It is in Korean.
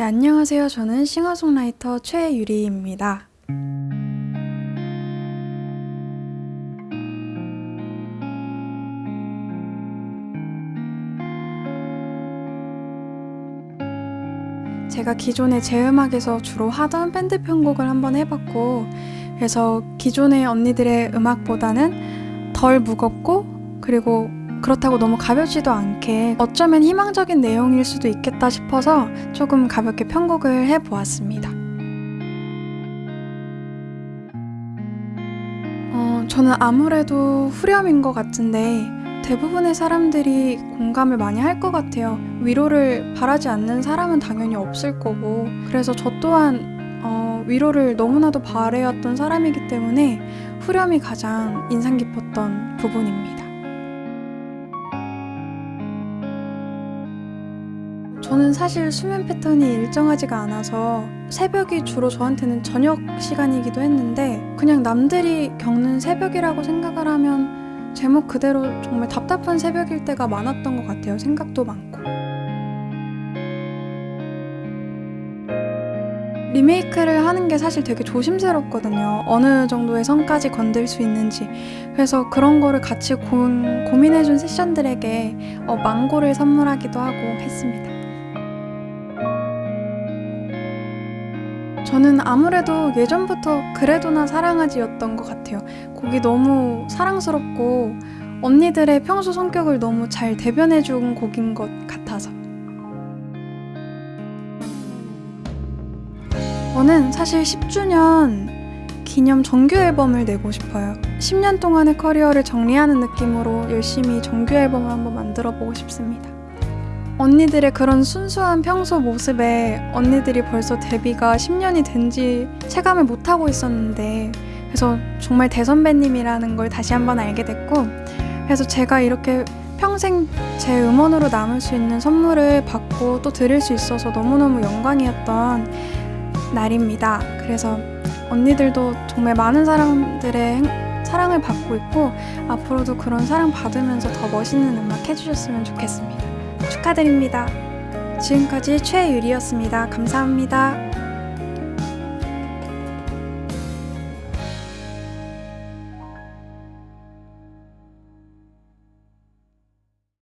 네, 안녕하세요. 저는 싱어송라이터 최유리입니다. 제가 기존에 제 음악에서 주로 하던 밴드 편곡을 한번 해봤고 그래서 기존의 언니들의 음악보다는 덜 무겁고 그리고 그렇다고 너무 가볍지도 않게 어쩌면 희망적인 내용일 수도 있겠다 싶어서 조금 가볍게 편곡을 해보았습니다. 어, 저는 아무래도 후렴인 것 같은데 대부분의 사람들이 공감을 많이 할 것 같아요. 위로를 바라지 않는 사람은 당연히 없을 거고 그래서 저 또한 어, 위로를 너무나도 바래왔던 사람이기 때문에 후렴이 가장 인상 깊었던 부분입니다. 저는 사실 수면 패턴이 일정하지가 않아서 새벽이 주로 저한테는 저녁 시간이기도 했는데 그냥 남들이 겪는 새벽이라고 생각을 하면 제목 그대로 정말 답답한 새벽일 때가 많았던 것 같아요. 생각도 많고. 리메이크를 하는 게 사실 되게 조심스럽거든요. 어느 정도의 선까지 건들 수 있는지. 그래서 그런 거를 같이 고, 고민해준 세션들에게 어, 망고를 선물하기도 하고 했습니다. 저는 아무래도 예전부터 그래도나 사랑하지였던 것 같아요. 곡이 너무 사랑스럽고 언니들의 평소 성격을 너무 잘 대변해준 곡인 것 같아서. 저는 사실 10주년 기념 정규 앨범을 내고 싶어요. 10년 동안의 커리어를 정리하는 느낌으로 열심히 정규 앨범을 한번 만들어 보고 싶습니다. 언니들의 그런 순수한 평소 모습에 언니들이 벌써 데뷔가 10년이 된 지 체감을 못하고 있었는데 그래서 정말 대선배님이라는 걸 다시 한번 알게 됐고 그래서 제가 이렇게 평생 제 음원으로 남을 수 있는 선물을 받고 또 드릴 수 있어서 너무너무 영광이었던 날입니다. 그래서 언니들도 정말 많은 사람들의 사랑을 받고 있고 앞으로도 그런 사랑 받으면서 더 멋있는 음악 해주셨으면 좋겠습니다. 축하드립니다. 지금까지 최유리였습니다. 감사합니다.